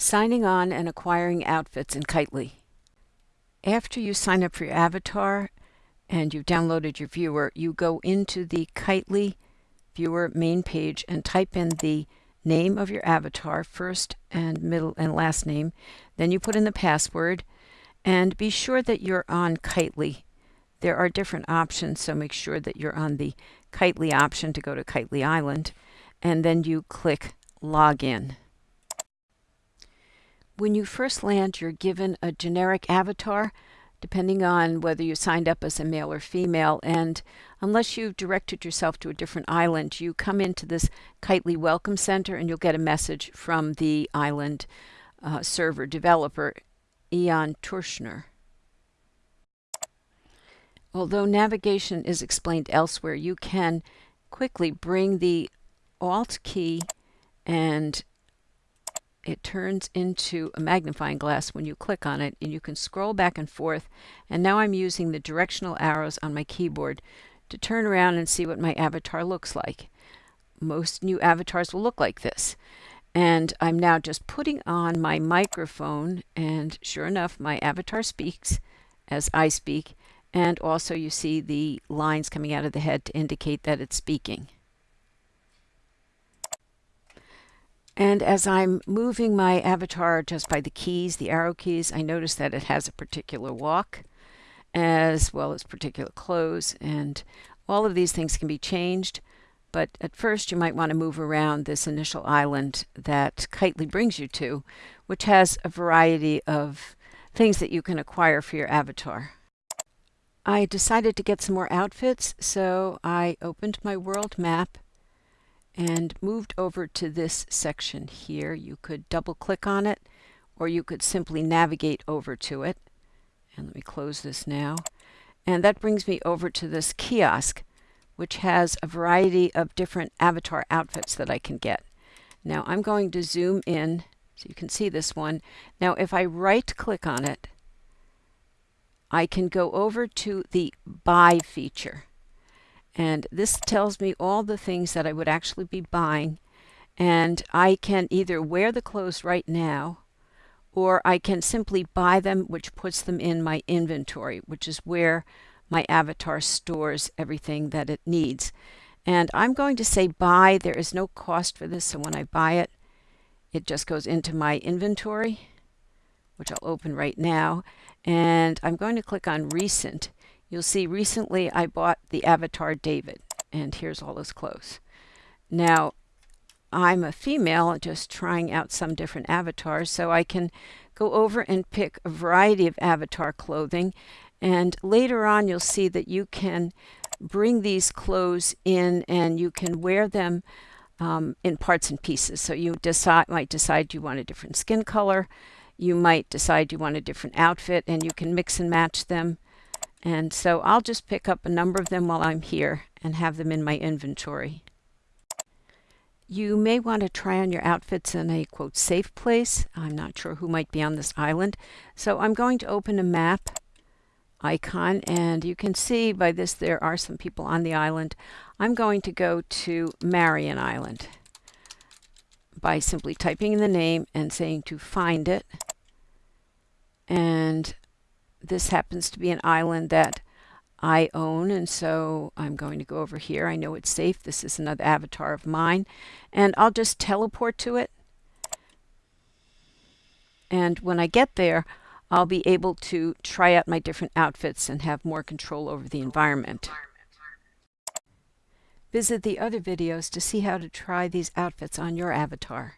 Signing on and acquiring outfits in Kitely. After you sign up for your avatar and you've downloaded your viewer, you go into the Kitely viewer main page and type in the name of your avatar, first and middle and last name. Then you put in the password and be sure that you're on Kitely. There are different options, so make sure that you're on the Kitely option to go to Kitely Island. And then you click Login. When you first land, you're given a generic avatar, depending on whether you signed up as a male or female. And unless you've directed yourself to a different island, you come into this Kitely Welcome Center and you'll get a message from the island uh, server developer, Ilan Tochner. Although navigation is explained elsewhere, you can quickly bring the Alt key and it turns into a magnifying glass when you click on it and you can scroll back and forth and now I'm using the directional arrows on my keyboard to turn around and see what my avatar looks like. Most new avatars will look like this and I'm now just putting on my microphone and sure enough my avatar speaks as I speak and also you see the lines coming out of the head to indicate that it's speaking. And as I'm moving my avatar just by the keys, the arrow keys, I notice that it has a particular walk as well as particular clothes. And all of these things can be changed. But at first, you might want to move around this initial island that Kitely brings you to, which has a variety of things that you can acquire for your avatar. I decided to get some more outfits, so I opened my world map and moved over to this section here. You could double click on it or you could simply navigate over to it. And let me close this now. And that brings me over to this kiosk, which has a variety of different avatar outfits that I can get. Now I'm going to zoom in so you can see this one. Now if I right click on it, I can go over to the buy feature. And this tells me all the things that I would actually be buying. And I can either wear the clothes right now, or I can simply buy them, which puts them in my inventory, which is where my avatar stores everything that it needs. And I'm going to say buy. There is no cost for this. So when I buy it, it just goes into my inventory, which I'll open right now. And I'm going to click on recent. You'll see recently I bought the Avatar David, and here's all his clothes. Now, I'm a female just trying out some different avatars, so I can go over and pick a variety of avatar clothing. And later on, you'll see that you can bring these clothes in and you can wear them um, in parts and pieces. So you decide, might decide you want a different skin color. You might decide you want a different outfit and you can mix and match them and so I'll just pick up a number of them while I'm here and have them in my inventory. You may want to try on your outfits in a quote safe place. I'm not sure who might be on this island. So I'm going to open a map icon and you can see by this there are some people on the island. I'm going to go to Marion Island by simply typing in the name and saying to find it. And this happens to be an island that I own, and so I'm going to go over here. I know it's safe. This is another avatar of mine, and I'll just teleport to it. And when I get there, I'll be able to try out my different outfits and have more control over the environment. Visit the other videos to see how to try these outfits on your avatar.